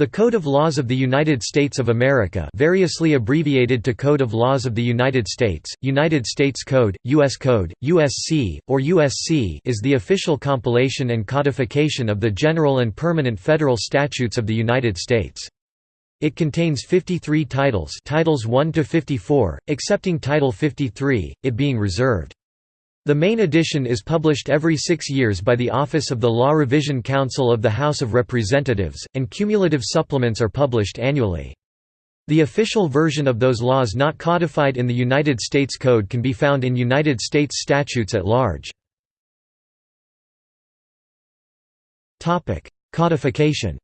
The Code of Laws of the United States of America variously abbreviated to Code of Laws of the United States, United States Code, U.S. Code, USC, or USC is the official compilation and codification of the general and permanent federal statutes of the United States. It contains 53 titles titles 1 to 54, excepting Title 53, it being reserved. The main edition is published every six years by the Office of the Law Revision Council of the House of Representatives, and cumulative supplements are published annually. The official version of those laws not codified in the United States Code can be found in United States statutes at large. Codification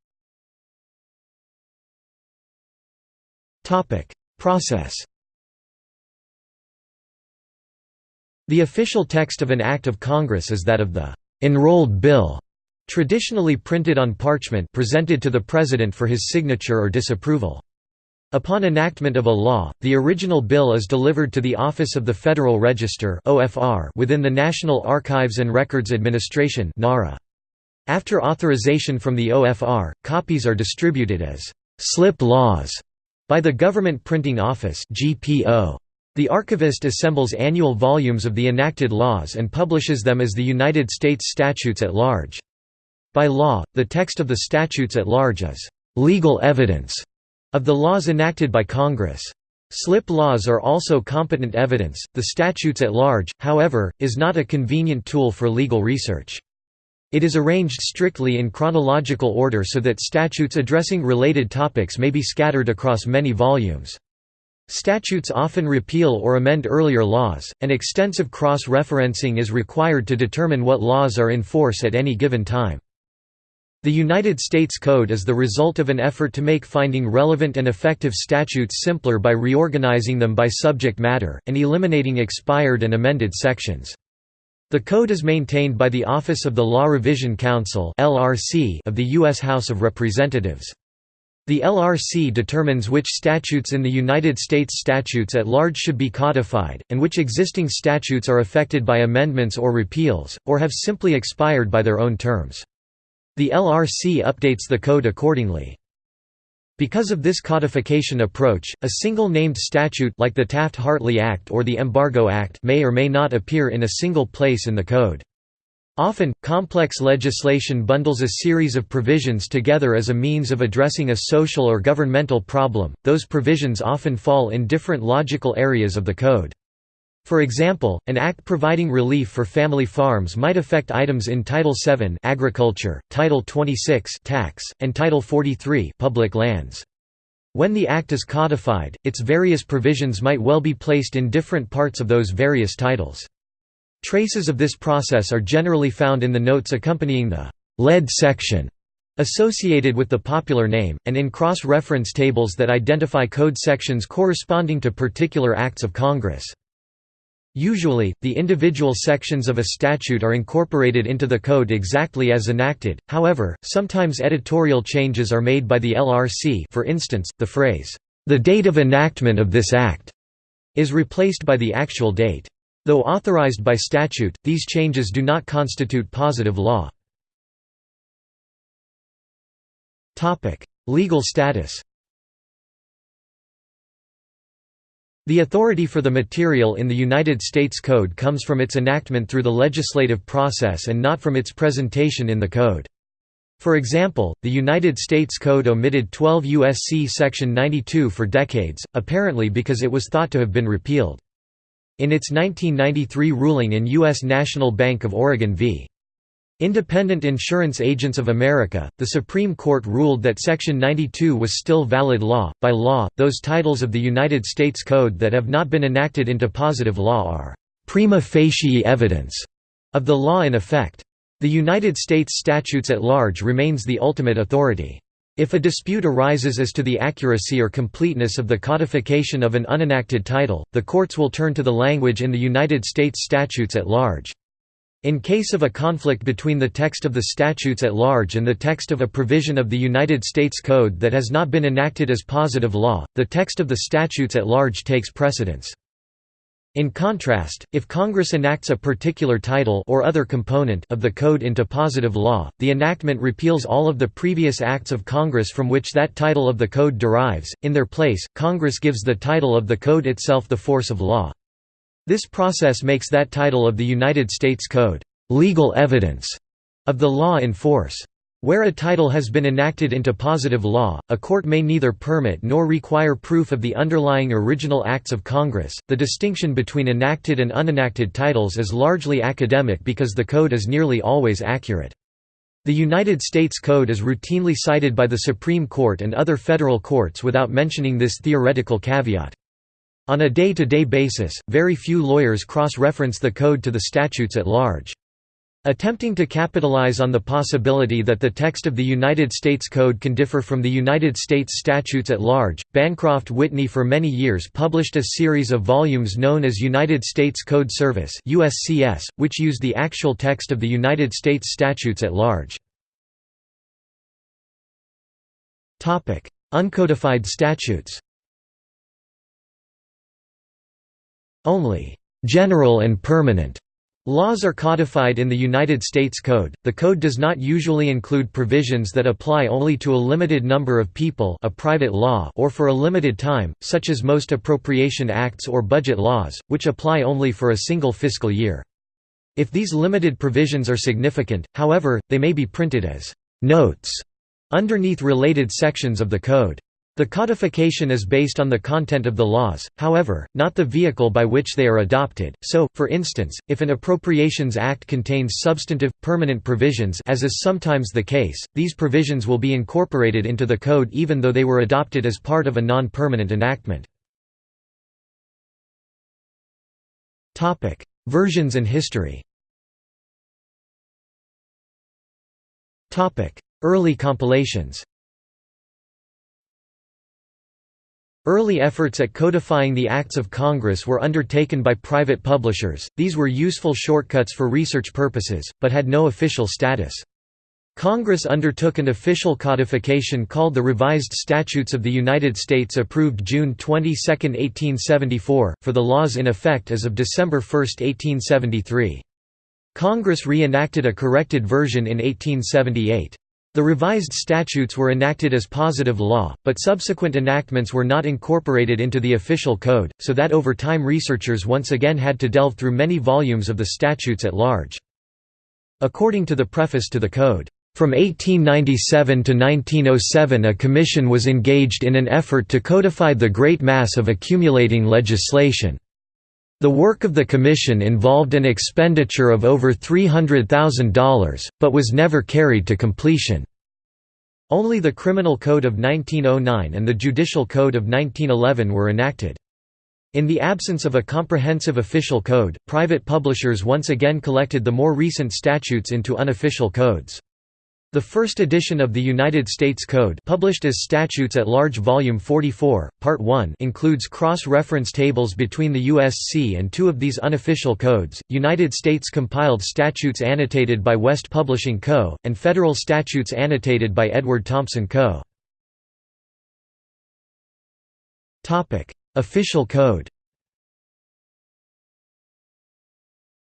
Process The official text of an Act of Congress is that of the «enrolled bill», traditionally printed on parchment presented to the President for his signature or disapproval. Upon enactment of a law, the original bill is delivered to the Office of the Federal Register within the National Archives and Records Administration After authorization from the OFR, copies are distributed as «slip laws» by the Government Printing Office GPO. The archivist assembles annual volumes of the enacted laws and publishes them as the United States statutes at large. By law, the text of the statutes at large is legal evidence of the laws enacted by Congress. Slip laws are also competent evidence. The statutes at large, however, is not a convenient tool for legal research. It is arranged strictly in chronological order so that statutes addressing related topics may be scattered across many volumes. Statutes often repeal or amend earlier laws, and extensive cross-referencing is required to determine what laws are in force at any given time. The United States Code is the result of an effort to make finding relevant and effective statutes simpler by reorganizing them by subject matter, and eliminating expired and amended sections. The code is maintained by the Office of the Law Revision Council of the U.S. House of Representatives. The LRC determines which statutes in the United States statutes at large should be codified, and which existing statutes are affected by amendments or repeals, or have simply expired by their own terms. The LRC updates the code accordingly. Because of this codification approach, a single named statute like the Taft-Hartley Act or the Embargo Act may or may not appear in a single place in the code. Often, complex legislation bundles a series of provisions together as a means of addressing a social or governmental problem, those provisions often fall in different logical areas of the code. For example, an act providing relief for family farms might affect items in Title VII Agriculture, Title 26 Tax, and Title 43 Public Lands. When the act is codified, its various provisions might well be placed in different parts of those various titles. Traces of this process are generally found in the notes accompanying the lead section associated with the popular name, and in cross-reference tables that identify code sections corresponding to particular acts of Congress. Usually, the individual sections of a statute are incorporated into the code exactly as enacted, however, sometimes editorial changes are made by the LRC for instance, the phrase, "...the date of enactment of this act," is replaced by the actual date. Though authorized by statute, these changes do not constitute positive law. Legal status The authority for the material in the United States Code comes from its enactment through the legislative process and not from its presentation in the Code. For example, the United States Code omitted 12 U.S.C. Section 92 for decades, apparently because it was thought to have been repealed. In its 1993 ruling in U.S. National Bank of Oregon v. Independent Insurance Agents of America, the Supreme Court ruled that Section 92 was still valid law. By law, those titles of the United States Code that have not been enacted into positive law are prima facie evidence of the law in effect. The United States statutes at large remains the ultimate authority. If a dispute arises as to the accuracy or completeness of the codification of an unenacted title, the courts will turn to the language in the United States statutes at large. In case of a conflict between the text of the statutes at large and the text of a provision of the United States Code that has not been enacted as positive law, the text of the statutes at large takes precedence. In contrast, if Congress enacts a particular title or other component of the code into positive law, the enactment repeals all of the previous acts of Congress from which that title of the code derives. In their place, Congress gives the title of the code itself the force of law. This process makes that title of the United States Code legal evidence of the law in force. Where a title has been enacted into positive law, a court may neither permit nor require proof of the underlying original acts of Congress. The distinction between enacted and unenacted titles is largely academic because the code is nearly always accurate. The United States Code is routinely cited by the Supreme Court and other federal courts without mentioning this theoretical caveat. On a day-to-day -day basis, very few lawyers cross-reference the code to the statutes at large. Attempting to capitalize on the possibility that the text of the United States Code can differ from the United States statutes at large, Bancroft Whitney for many years published a series of volumes known as United States Code Service USCS, which used the actual text of the United States statutes at large. Uncodified statutes Only «general and permanent» Laws are codified in the United States Code. The code does not usually include provisions that apply only to a limited number of people, a private law, or for a limited time, such as most appropriation acts or budget laws, which apply only for a single fiscal year. If these limited provisions are significant, however, they may be printed as notes underneath related sections of the code. The codification is based on the content of the laws, however, not the vehicle by which they are adopted, so, for instance, if an Appropriations Act contains substantive, permanent provisions as is sometimes the case, these provisions will be incorporated into the Code even though they were adopted as part of a non-permanent enactment. Versions and history. Early compilations Early efforts at codifying the acts of Congress were undertaken by private publishers, these were useful shortcuts for research purposes, but had no official status. Congress undertook an official codification called the Revised Statutes of the United States approved June 22, 1874, for the laws in effect as of December 1, 1873. Congress re-enacted a corrected version in 1878. The revised statutes were enacted as positive law, but subsequent enactments were not incorporated into the official code, so that over time researchers once again had to delve through many volumes of the statutes at large. According to the preface to the code, from 1897 to 1907 a commission was engaged in an effort to codify the great mass of accumulating legislation. The work of the commission involved an expenditure of over $300,000, but was never carried to completion. Only the Criminal Code of 1909 and the Judicial Code of 1911 were enacted. In the absence of a comprehensive official code, private publishers once again collected the more recent statutes into unofficial codes. The first edition of the United States Code published as Statutes at Large Volume 44, Part 1 includes cross-reference tables between the USC and two of these unofficial codes, United States compiled statutes annotated by West Publishing Co., and federal statutes annotated by Edward Thompson Co. Official code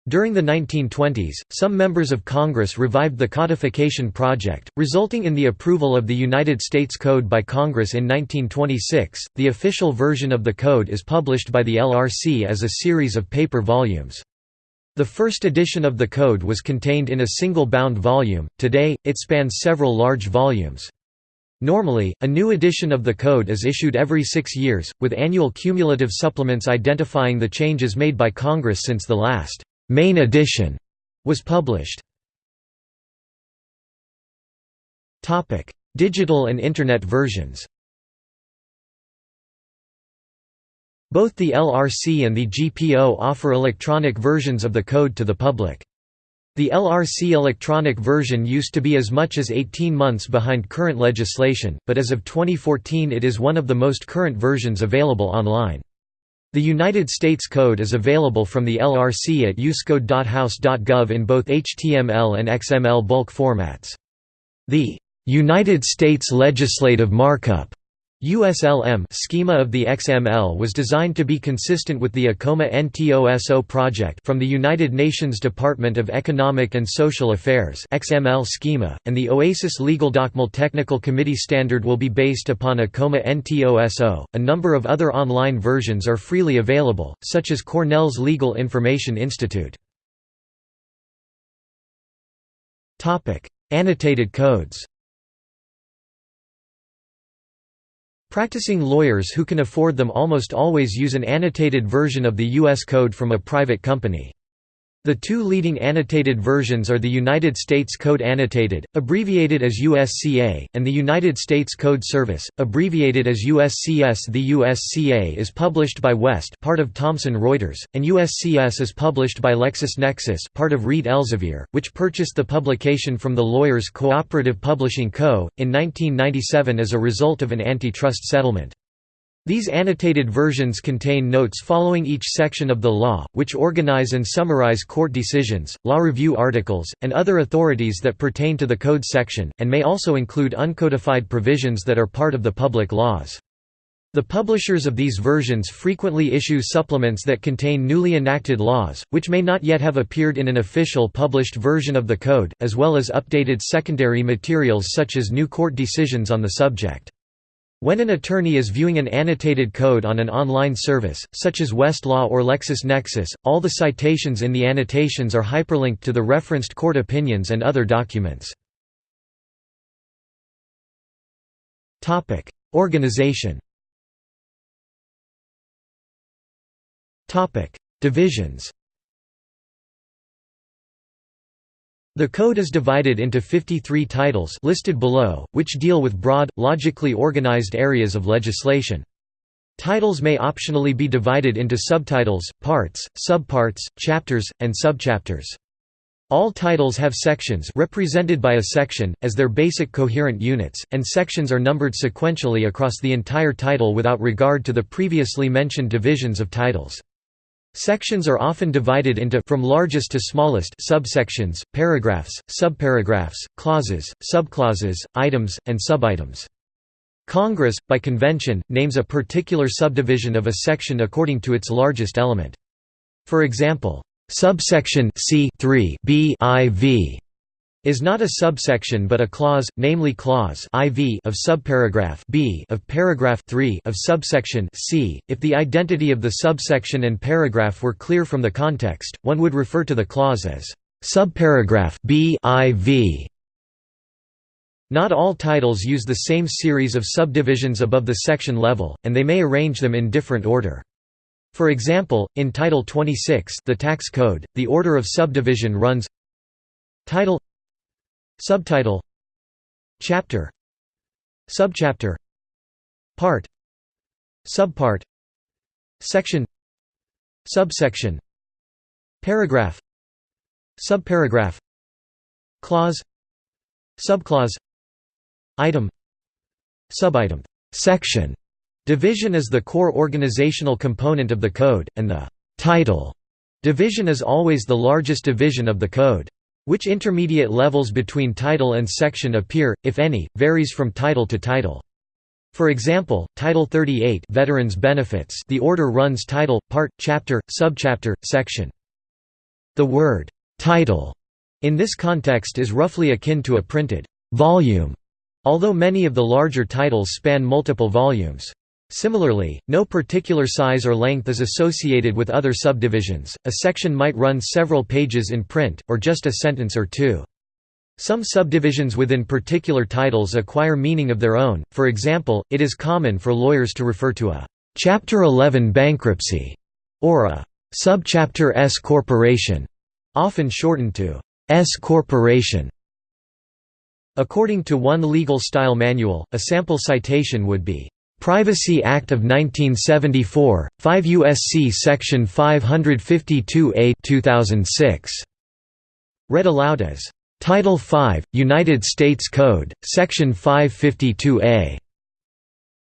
During the 1920s, some members of Congress revived the codification project, resulting in the approval of the United States Code by Congress in 1926. The official version of the code is published by the LRC as a series of paper volumes. The first edition of the code was contained in a single bound volume, today, it spans several large volumes. Normally, a new edition of the code is issued every six years, with annual cumulative supplements identifying the changes made by Congress since the last main edition was published. Topic: Digital and Internet versions. Both the LRC and the GPO offer electronic versions of the code to the public. The LRC electronic version used to be as much as 18 months behind current legislation, but as of 2014 it is one of the most current versions available online. The United States Code is available from the LRC at uscode.house.gov in both HTML and XML bulk formats. The United States Legislative Markup USLM schema of the XML was designed to be consistent with the Akoma Ntoso project from the United Nations Department of Economic and Social Affairs XML schema, and the OASIS LegalDocML Technical Committee standard will be based upon Akoma Ntoso. A number of other online versions are freely available, such as Cornell's Legal Information Institute. Annotated codes Practicing lawyers who can afford them almost always use an annotated version of the U.S. Code from a private company. The two leading annotated versions are the United States Code Annotated, abbreviated as USCA, and the United States Code Service, abbreviated as USCS. The USCA is published by West, part of Thomson Reuters, and USCS is published by LexisNexis, part of Reed Elsevier, which purchased the publication from the Lawyers Cooperative Publishing Co. in 1997 as a result of an antitrust settlement. These annotated versions contain notes following each section of the law, which organize and summarize court decisions, law review articles, and other authorities that pertain to the code section, and may also include uncodified provisions that are part of the public laws. The publishers of these versions frequently issue supplements that contain newly enacted laws, which may not yet have appeared in an official published version of the code, as well as updated secondary materials such as new court decisions on the subject. When an attorney is viewing an annotated code on an online service, such as Westlaw or LexisNexis, all the citations in the annotations are hyperlinked to the referenced court opinions and other documents. Organization Divisions The code is divided into 53 titles listed below, which deal with broad, logically organized areas of legislation. Titles may optionally be divided into subtitles, parts, subparts, chapters, and subchapters. All titles have sections represented by a section, as their basic coherent units, and sections are numbered sequentially across the entire title without regard to the previously mentioned divisions of titles. Sections are often divided into from largest to smallest subsections, paragraphs, subparagraphs, clauses, subclauses, items, and subitems. Congress, by convention, names a particular subdivision of a section according to its largest element. For example, subsection C 3 B IV is not a subsection but a clause, namely clause IV of subparagraph B of paragraph 3 of subsection C. If the identity of the subsection and paragraph were clear from the context, one would refer to the clause as subparagraph B IV. Not all titles use the same series of subdivisions above the section level, and they may arrange them in different order. For example, in Title 26 the Tax Code, the order of subdivision runs Title Subtitle. Chapter. Subchapter. Part. Subpart. Section. Subsection. Paragraph. Subparagraph. Clause. Subclause. Item. Subitem. Section. Division is the core organizational component of the code, and the title division is always the largest division of the code. Which intermediate levels between title and section appear, if any, varies from title to title. For example, Title 38 Veterans Benefits the order runs title, part, chapter, subchapter, section. The word «title» in this context is roughly akin to a printed «volume», although many of the larger titles span multiple volumes. Similarly, no particular size or length is associated with other subdivisions, a section might run several pages in print, or just a sentence or two. Some subdivisions within particular titles acquire meaning of their own, for example, it is common for lawyers to refer to a «Chapter 11 bankruptcy» or a «Subchapter S corporation», often shortened to «S corporation». According to one legal style manual, a sample citation would be Privacy Act of 1974, 5 U.S.C. Section 552A 2006. Read aloud as, "...Title 5, United States Code, Section 552A",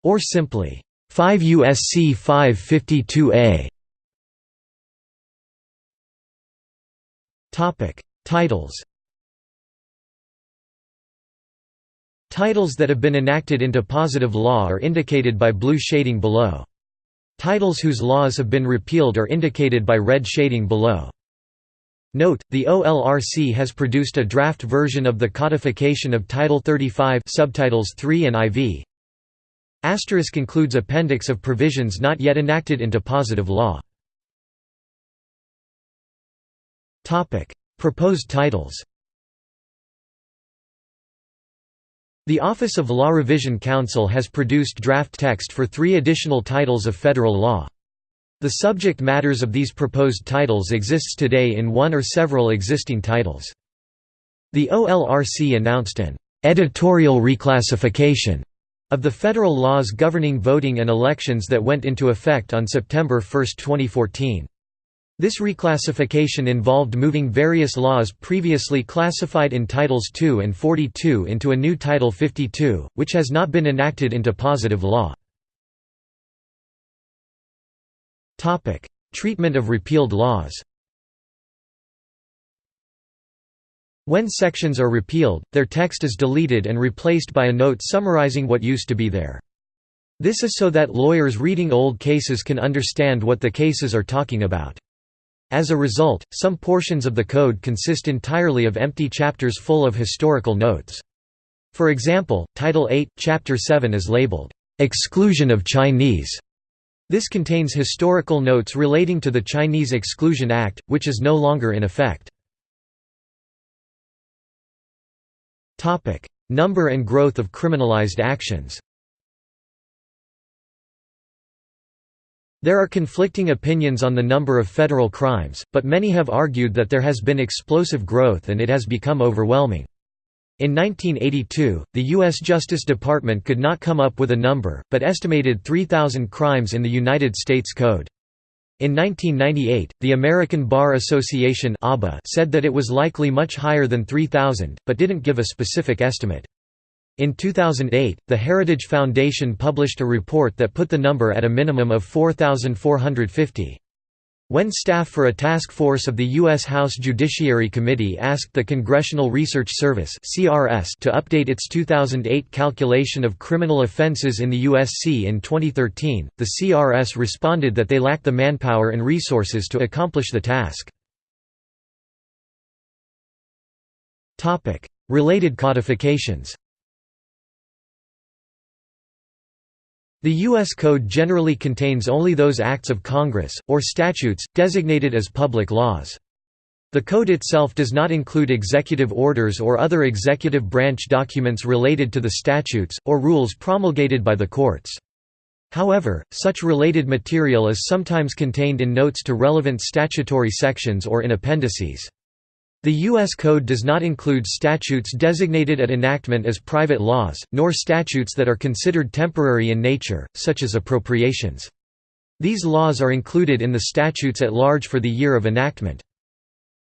or simply, "...5 U.S.C. 552A". Titles Titles that have been enacted into positive law are indicated by blue shading below. Titles whose laws have been repealed are indicated by red shading below. Note, the OLRC has produced a draft version of the codification of Title 35 subtitles 3 and IV. Asterisk includes appendix of provisions not yet enacted into positive law. Proposed titles The Office of Law Revision Council has produced draft text for three additional titles of federal law. The subject matters of these proposed titles exists today in one or several existing titles. The OLRC announced an editorial reclassification of the federal laws governing voting and elections that went into effect on September 1, 2014. This reclassification involved moving various laws previously classified in Titles 2 and 42 into a new Title 52, which has not been enacted into positive law. Treatment of repealed laws When sections are repealed, their text is deleted and replaced by a note summarizing what used to be there. This is so that lawyers reading old cases can understand what the cases are talking about. As a result, some portions of the code consist entirely of empty chapters full of historical notes. For example, Title 8, Chapter 7 is labeled, "'Exclusion of Chinese' This contains historical notes relating to the Chinese Exclusion Act, which is no longer in effect. Number and growth of criminalized actions There are conflicting opinions on the number of federal crimes, but many have argued that there has been explosive growth and it has become overwhelming. In 1982, the U.S. Justice Department could not come up with a number, but estimated 3,000 crimes in the United States Code. In 1998, the American Bar Association said that it was likely much higher than 3,000, but didn't give a specific estimate. In 2008, the Heritage Foundation published a report that put the number at a minimum of 4,450. When staff for a task force of the U.S. House Judiciary Committee asked the Congressional Research Service to update its 2008 calculation of criminal offenses in the USC in 2013, the CRS responded that they lacked the manpower and resources to accomplish the task. Related codifications The U.S. Code generally contains only those acts of Congress, or statutes, designated as public laws. The Code itself does not include executive orders or other executive branch documents related to the statutes, or rules promulgated by the courts. However, such related material is sometimes contained in notes to relevant statutory sections or in appendices. The U.S. Code does not include statutes designated at enactment as private laws, nor statutes that are considered temporary in nature, such as appropriations. These laws are included in the statutes at large for the year of enactment.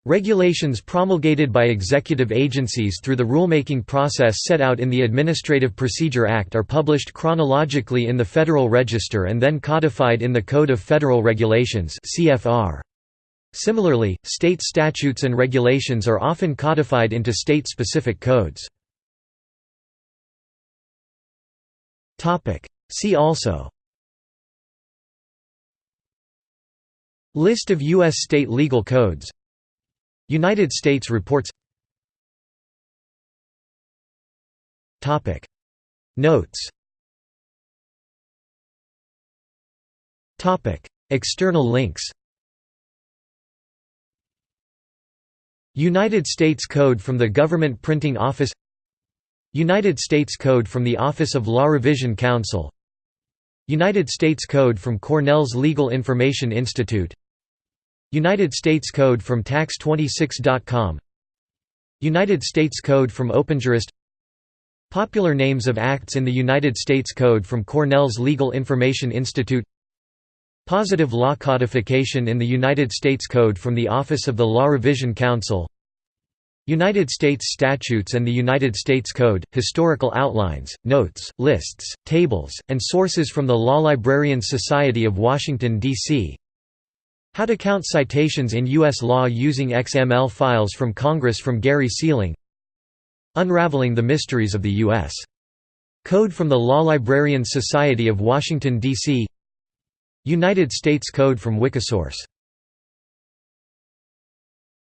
Regulations promulgated by executive agencies through the rulemaking process set out in the Administrative Procedure Act are published chronologically in the Federal Register and then codified in the Code of Federal Regulations CFR. Similarly, state statutes and regulations are often codified into state-specific codes. See also. List of U.S. state legal codes. United States reports. Notes. External links United States Code from the Government Printing Office United States Code from the Office of Law Revision Council United States Code from Cornell's Legal Information Institute United States Code from Tax26.com United States Code from OpenJurist Popular names of acts in the United States Code from Cornell's Legal Information Institute Positive law codification in the United States Code from the Office of the Law Revision Council United States statutes and the United States Code, historical outlines, notes, lists, tables, and sources from the Law Librarians Society of Washington, D.C. How to count citations in U.S. law using XML files from Congress from Gary Sieling Unraveling the Mysteries of the U.S. Code from the Law Librarians Society of Washington, D.C. United States Code from Wikisource